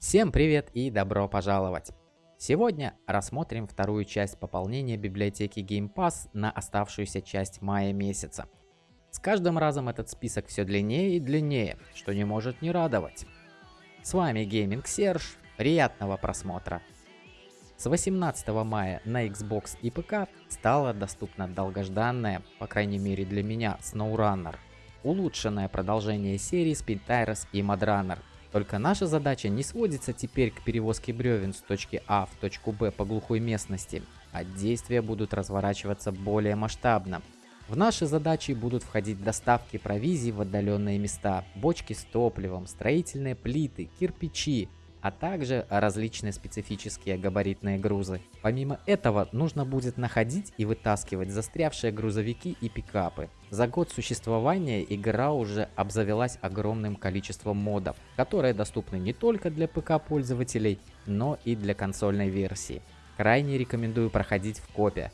Всем привет и добро пожаловать! Сегодня рассмотрим вторую часть пополнения библиотеки Game Pass на оставшуюся часть мая месяца. С каждым разом этот список все длиннее и длиннее, что не может не радовать. С вами Gaming Serge, приятного просмотра! С 18 мая на Xbox и ПК стала доступна долгожданная, по крайней мере для меня, SnowRunner. Улучшенное продолжение серии Spin Tires и Mudrunner, только наша задача не сводится теперь к перевозке бревен с точки А в точку Б по глухой местности, а действия будут разворачиваться более масштабно. В наши задачи будут входить доставки провизии в отдаленные места, бочки с топливом, строительные плиты, кирпичи, а также различные специфические габаритные грузы. Помимо этого, нужно будет находить и вытаскивать застрявшие грузовики и пикапы. За год существования игра уже обзавелась огромным количеством модов, которые доступны не только для ПК пользователей, но и для консольной версии. Крайне рекомендую проходить в копе.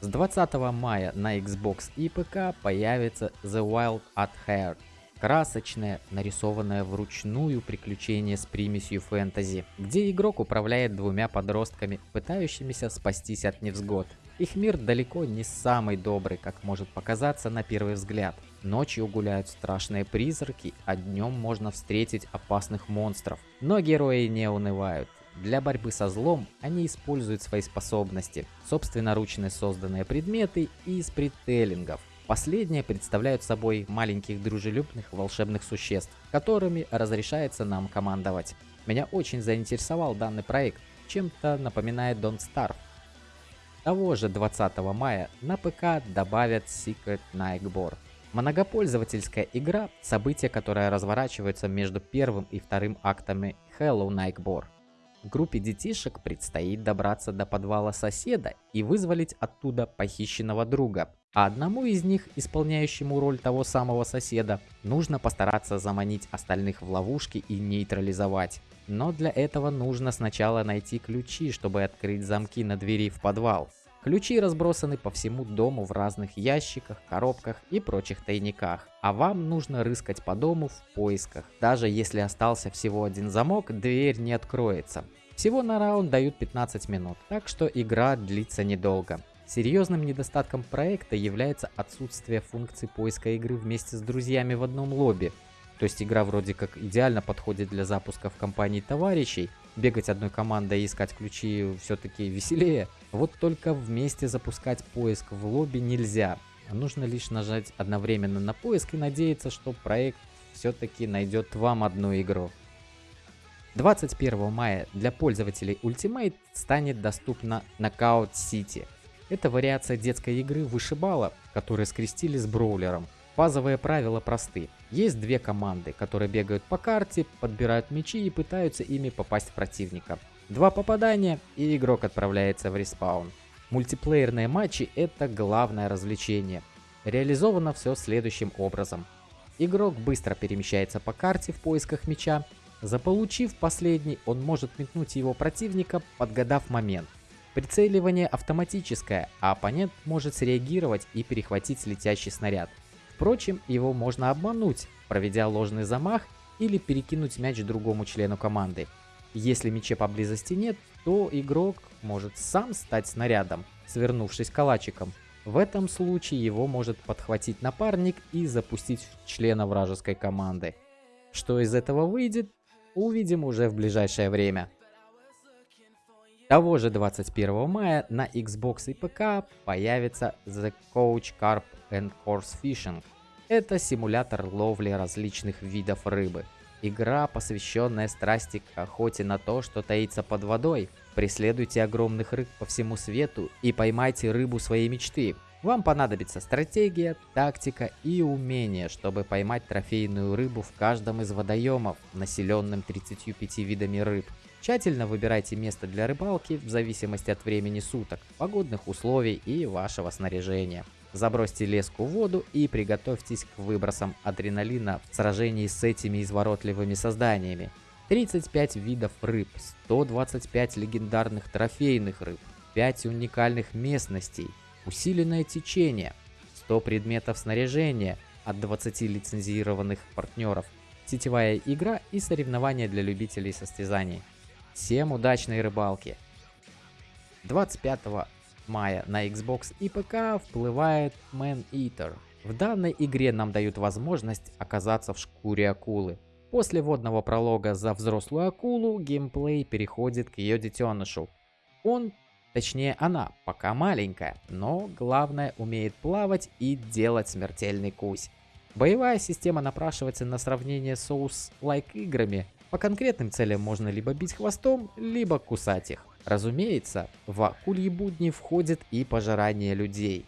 С 20 мая на Xbox и ПК появится The Wild at Heart красочное, нарисованное вручную приключение с примесью фэнтези, где игрок управляет двумя подростками, пытающимися спастись от невзгод. Их мир далеко не самый добрый, как может показаться на первый взгляд. Ночью гуляют страшные призраки, а днем можно встретить опасных монстров. Но герои не унывают. Для борьбы со злом они используют свои способности, собственноручно созданные предметы и спрителлингов. Последние представляют собой маленьких дружелюбных волшебных существ, которыми разрешается нам командовать. Меня очень заинтересовал данный проект, чем-то напоминает Don't Starve. Того же 20 мая на ПК добавят Secret Nightbore. Многопользовательская игра, событие, которое разворачивается между первым и вторым актами Hello Nightbore. Группе детишек предстоит добраться до подвала соседа и вызволить оттуда похищенного друга, а одному из них, исполняющему роль того самого соседа, нужно постараться заманить остальных в ловушки и нейтрализовать. Но для этого нужно сначала найти ключи, чтобы открыть замки на двери в подвал. Ключи разбросаны по всему дому в разных ящиках, коробках и прочих тайниках. А вам нужно рыскать по дому в поисках. Даже если остался всего один замок, дверь не откроется. Всего на раунд дают 15 минут, так что игра длится недолго. Серьезным недостатком проекта является отсутствие функции поиска игры вместе с друзьями в одном лобби. То есть игра вроде как идеально подходит для запуска в компании товарищей, бегать одной командой и искать ключи все-таки веселее. Вот только вместе запускать поиск в лобби нельзя. Нужно лишь нажать одновременно на поиск и надеяться, что проект все-таки найдет вам одну игру. 21 мая для пользователей Ultimate станет доступна Knockout City – это вариация детской игры вышибала, которые скрестили с броулером. Базовые правила просты. Есть две команды, которые бегают по карте, подбирают мячи и пытаются ими попасть в противника. Два попадания и игрок отправляется в респаун. Мультиплеерные матчи это главное развлечение. Реализовано все следующим образом. Игрок быстро перемещается по карте в поисках мяча. Заполучив последний, он может метнуть его противника, подгадав момент. Прицеливание автоматическое, а оппонент может среагировать и перехватить летящий снаряд. Впрочем, его можно обмануть, проведя ложный замах или перекинуть мяч другому члену команды. Если мяча поблизости нет, то игрок может сам стать снарядом, свернувшись калачиком. В этом случае его может подхватить напарник и запустить в члена вражеской команды. Что из этого выйдет, увидим уже в ближайшее время. Того же 21 мая на Xbox и ПК появится The Coach Carp and Horse Fishing. Это симулятор ловли различных видов рыбы. Игра, посвященная страсти к охоте на то, что таится под водой. Преследуйте огромных рыб по всему свету и поймайте рыбу своей мечты. Вам понадобится стратегия, тактика и умение, чтобы поймать трофейную рыбу в каждом из водоемов, населенным 35 видами рыб. Тщательно выбирайте место для рыбалки в зависимости от времени суток, погодных условий и вашего снаряжения. Забросьте леску в воду и приготовьтесь к выбросам адреналина в сражении с этими изворотливыми созданиями. 35 видов рыб, 125 легендарных трофейных рыб, 5 уникальных местностей, усиленное течение, 100 предметов снаряжения от 20 лицензированных партнеров – сетевая игра и соревнования для любителей состязаний. Всем удачной рыбалки! 25 мая на Xbox и ПК вплывает Man Eater. В данной игре нам дают возможность оказаться в шкуре акулы. После водного пролога за взрослую акулу геймплей переходит к ее детенышу. Он, точнее она, пока маленькая, но главное умеет плавать и делать смертельный кусь. Боевая система напрашивается на сравнение с Souls-like играми. По конкретным целям можно либо бить хвостом, либо кусать их. Разумеется, в акульи будни входит и пожирание людей.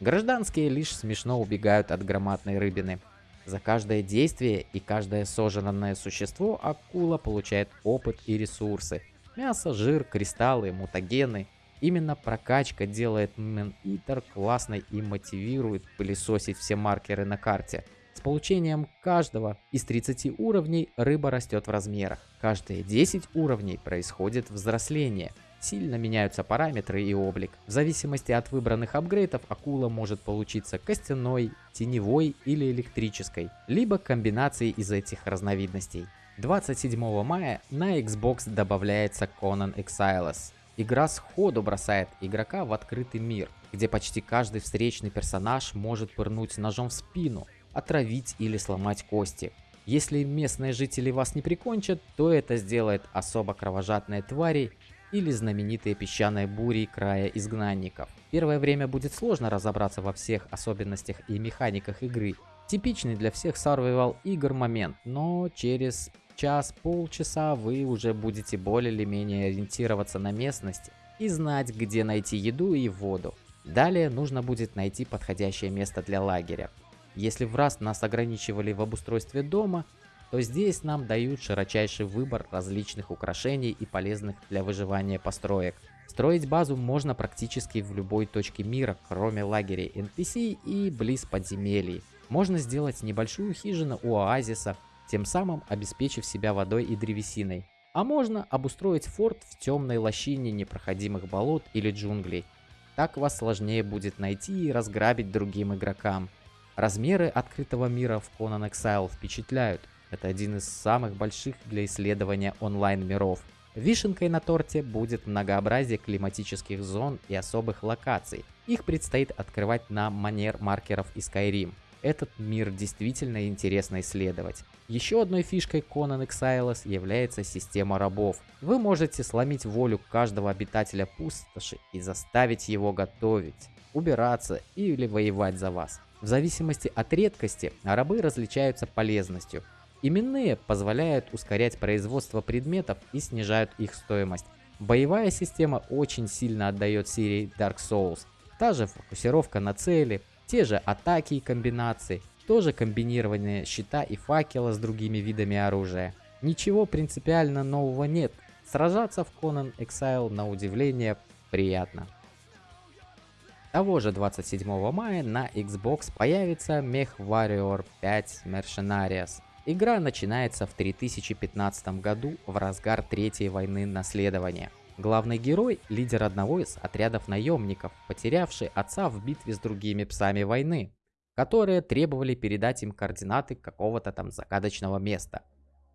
Гражданские лишь смешно убегают от громадной рыбины. За каждое действие и каждое сожранное существо акула получает опыт и ресурсы. Мясо, жир, кристаллы, мутагены. Именно прокачка делает Man Eater классной и мотивирует пылесосить все маркеры на карте. Получением каждого из 30 уровней рыба растет в размерах. Каждые 10 уровней происходит взросление – Сильно меняются параметры и облик. В зависимости от выбранных апгрейдов акула может получиться костяной, теневой или электрической, либо комбинацией из этих разновидностей. 27 мая на Xbox добавляется Conan Exiles. Игра сходу бросает игрока в открытый мир, где почти каждый встречный персонаж может пырнуть ножом в спину, отравить или сломать кости. Если местные жители вас не прикончат, то это сделает особо кровожадные твари или знаменитые песчаные бури края изгнанников. Первое время будет сложно разобраться во всех особенностях и механиках игры. Типичный для всех survival игр момент, но через час-полчаса вы уже будете более или менее ориентироваться на местности и знать, где найти еду и воду. Далее нужно будет найти подходящее место для лагеря. Если в раз нас ограничивали в обустройстве дома, то здесь нам дают широчайший выбор различных украшений и полезных для выживания построек. Строить базу можно практически в любой точке мира, кроме лагерей NPC и близ подземелий. Можно сделать небольшую хижину у оазиса, тем самым обеспечив себя водой и древесиной. А можно обустроить форт в темной лощине непроходимых болот или джунглей. Так вас сложнее будет найти и разграбить другим игрокам. Размеры открытого мира в Conan Exile впечатляют. Это один из самых больших для исследования онлайн-миров. Вишенкой на торте будет многообразие климатических зон и особых локаций. Их предстоит открывать на манер маркеров из Skyrim. Этот мир действительно интересно исследовать. Еще одной фишкой Conan Exiles является система рабов. Вы можете сломить волю каждого обитателя пустоши и заставить его готовить, убираться или воевать за вас. В зависимости от редкости рабы различаются полезностью – Именные позволяют ускорять производство предметов и снижают их стоимость. Боевая система очень сильно отдает серии Dark Souls. Та же фокусировка на цели, те же атаки и комбинации, тоже комбинирование щита и факела с другими видами оружия. Ничего принципиально нового нет. Сражаться в Conan Exile на удивление приятно. Того же 27 мая на Xbox появится MechWarrior 5 Mercenaries. Игра начинается в 3015 году в разгар Третьей войны наследования. Главный герой – лидер одного из отрядов наемников, потерявший отца в битве с другими псами войны, которые требовали передать им координаты какого-то там загадочного места.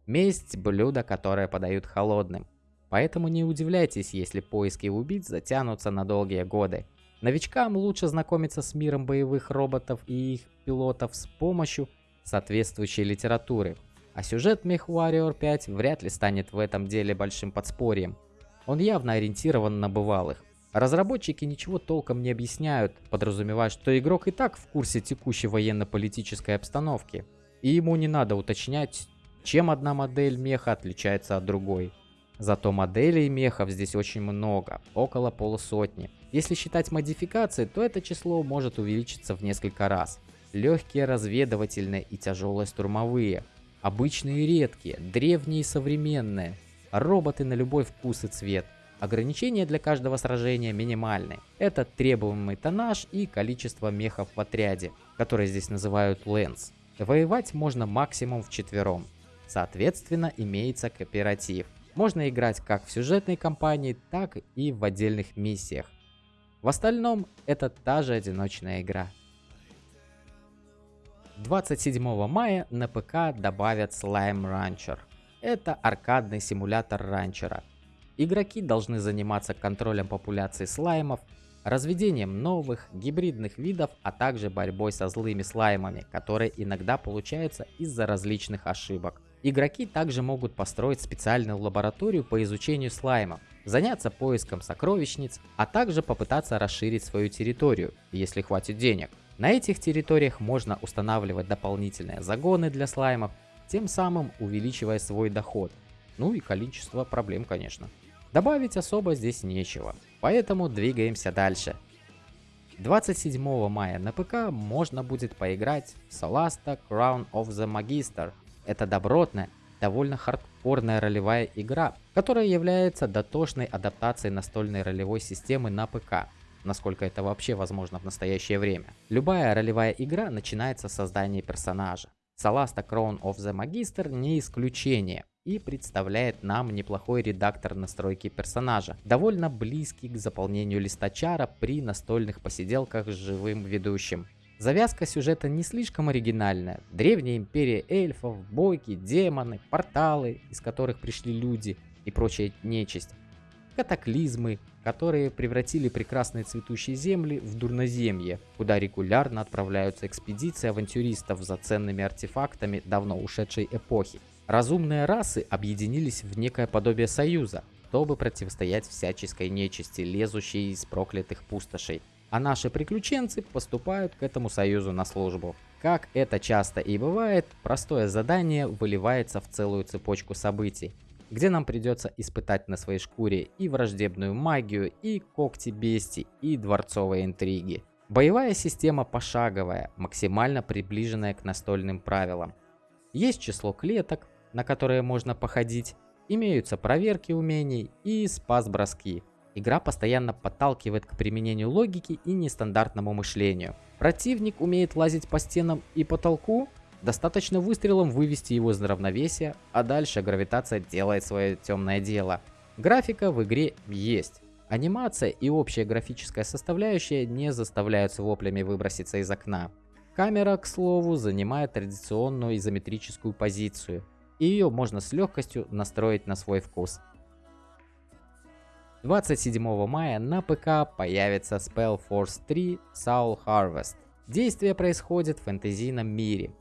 Месть – блюдо, которое подают холодным. Поэтому не удивляйтесь, если поиски убийц затянутся на долгие годы. Новичкам лучше знакомиться с миром боевых роботов и их пилотов с помощью – соответствующей литературы. А сюжет MechWarrior 5 вряд ли станет в этом деле большим подспорьем. Он явно ориентирован на бывалых. Разработчики ничего толком не объясняют, подразумевая, что игрок и так в курсе текущей военно-политической обстановки. И ему не надо уточнять, чем одна модель меха отличается от другой. Зато моделей мехов здесь очень много, около полусотни. Если считать модификации, то это число может увеличиться в несколько раз легкие разведывательные и тяжелые штурмовые, обычные и редкие, древние и современные, роботы на любой вкус и цвет. Ограничения для каждого сражения минимальны. Это требуемый тоннаж и количество мехов в отряде, которые здесь называют лэнс. Воевать можно максимум в четвером. Соответственно, имеется кооператив. Можно играть как в сюжетной кампании, так и в отдельных миссиях. В остальном, это та же одиночная игра. 27 мая на ПК добавят Slime Rancher. Это аркадный симулятор ранчера. Игроки должны заниматься контролем популяции слаймов, разведением новых, гибридных видов, а также борьбой со злыми слаймами, которые иногда получаются из-за различных ошибок. Игроки также могут построить специальную лабораторию по изучению слаймов, заняться поиском сокровищниц, а также попытаться расширить свою территорию, если хватит денег. На этих территориях можно устанавливать дополнительные загоны для слаймов, тем самым увеличивая свой доход. Ну и количество проблем, конечно. Добавить особо здесь нечего, поэтому двигаемся дальше. 27 мая на ПК можно будет поиграть в Solasta Crown of the Magister. Это добротная, довольно хардкорная ролевая игра, которая является дотошной адаптацией настольной ролевой системы на ПК насколько это вообще возможно в настоящее время. Любая ролевая игра начинается с создания персонажа. Solasta Crown of the Magister не исключение и представляет нам неплохой редактор настройки персонажа, довольно близкий к заполнению листа чара при настольных посиделках с живым ведущим. Завязка сюжета не слишком оригинальная. Древняя империя эльфов, бойки, демоны, порталы, из которых пришли люди и прочая нечисть катаклизмы, которые превратили прекрасные цветущие земли в дурноземье, куда регулярно отправляются экспедиции авантюристов за ценными артефактами давно ушедшей эпохи. Разумные расы объединились в некое подобие союза, чтобы противостоять всяческой нечисти, лезущей из проклятых пустошей. А наши приключенцы поступают к этому союзу на службу. Как это часто и бывает, простое задание выливается в целую цепочку событий где нам придется испытать на своей шкуре и враждебную магию, и когти бести, и дворцовые интриги. Боевая система пошаговая, максимально приближенная к настольным правилам. Есть число клеток, на которые можно походить, имеются проверки умений и спас-броски. Игра постоянно подталкивает к применению логики и нестандартному мышлению. Противник умеет лазить по стенам и потолку, Достаточно выстрелом вывести его из равновесия, а дальше гравитация делает свое темное дело. Графика в игре есть. Анимация и общая графическая составляющая не заставляют с воплями выброситься из окна. Камера, к слову, занимает традиционную изометрическую позицию, и ее можно с легкостью настроить на свой вкус. 27 мая на ПК появится Spell Force 3 Soul Harvest. Действие происходит в фэнтезийном мире,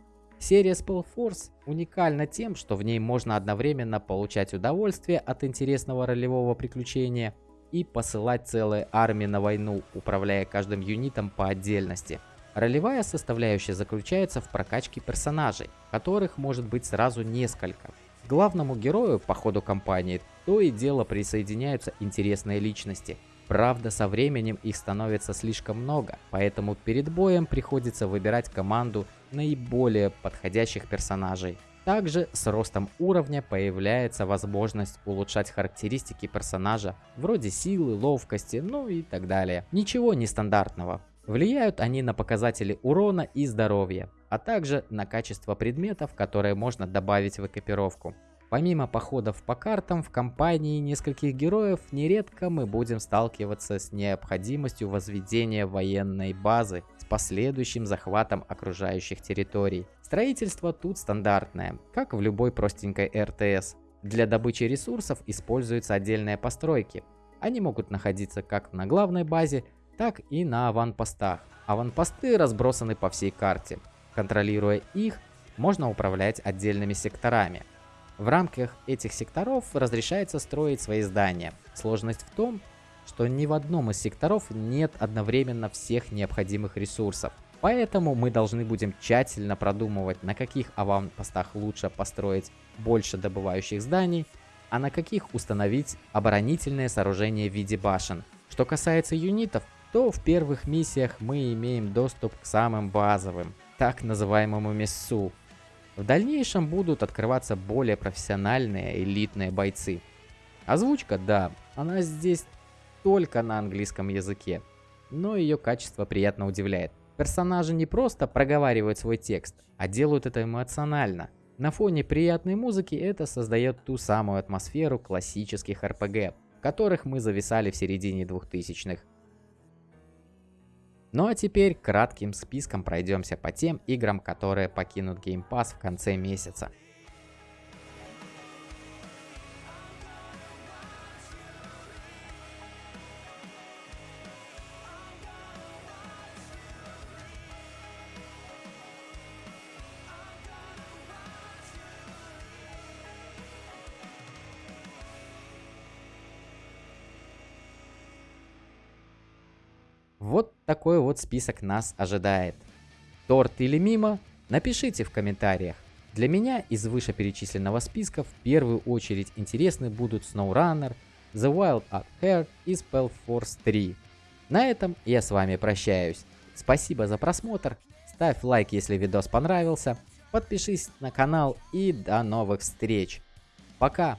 Серия Spellforce уникальна тем, что в ней можно одновременно получать удовольствие от интересного ролевого приключения и посылать целые армии на войну, управляя каждым юнитом по отдельности. Ролевая составляющая заключается в прокачке персонажей, которых может быть сразу несколько. Главному герою по ходу кампании то и дело присоединяются интересные личности – Правда, со временем их становится слишком много, поэтому перед боем приходится выбирать команду наиболее подходящих персонажей. Также с ростом уровня появляется возможность улучшать характеристики персонажа, вроде силы, ловкости, ну и так далее. Ничего нестандартного. Влияют они на показатели урона и здоровья, а также на качество предметов, которые можно добавить в экипировку. Помимо походов по картам, в компании нескольких героев нередко мы будем сталкиваться с необходимостью возведения военной базы с последующим захватом окружающих территорий. Строительство тут стандартное, как в любой простенькой РТС. Для добычи ресурсов используются отдельные постройки. Они могут находиться как на главной базе, так и на аванпостах. Аванпосты разбросаны по всей карте. Контролируя их, можно управлять отдельными секторами. В рамках этих секторов разрешается строить свои здания. Сложность в том, что ни в одном из секторов нет одновременно всех необходимых ресурсов. Поэтому мы должны будем тщательно продумывать, на каких аванпостах лучше построить больше добывающих зданий, а на каких установить оборонительные сооружения в виде башен. Что касается юнитов, то в первых миссиях мы имеем доступ к самым базовым, так называемому мессу, в дальнейшем будут открываться более профессиональные элитные бойцы. Озвучка, да, она здесь только на английском языке, но ее качество приятно удивляет. Персонажи не просто проговаривают свой текст, а делают это эмоционально. На фоне приятной музыки это создает ту самую атмосферу классических RPG, в которых мы зависали в середине 2000-х. Ну а теперь кратким списком пройдемся по тем играм, которые покинут Game Pass в конце месяца. Такой вот список нас ожидает. Торт или мимо? Напишите в комментариях. Для меня из вышеперечисленного списка в первую очередь интересны будут SnowRunner, The Wild at Heart и Spellforce 3. На этом я с вами прощаюсь. Спасибо за просмотр, ставь лайк если видос понравился, подпишись на канал и до новых встреч. Пока!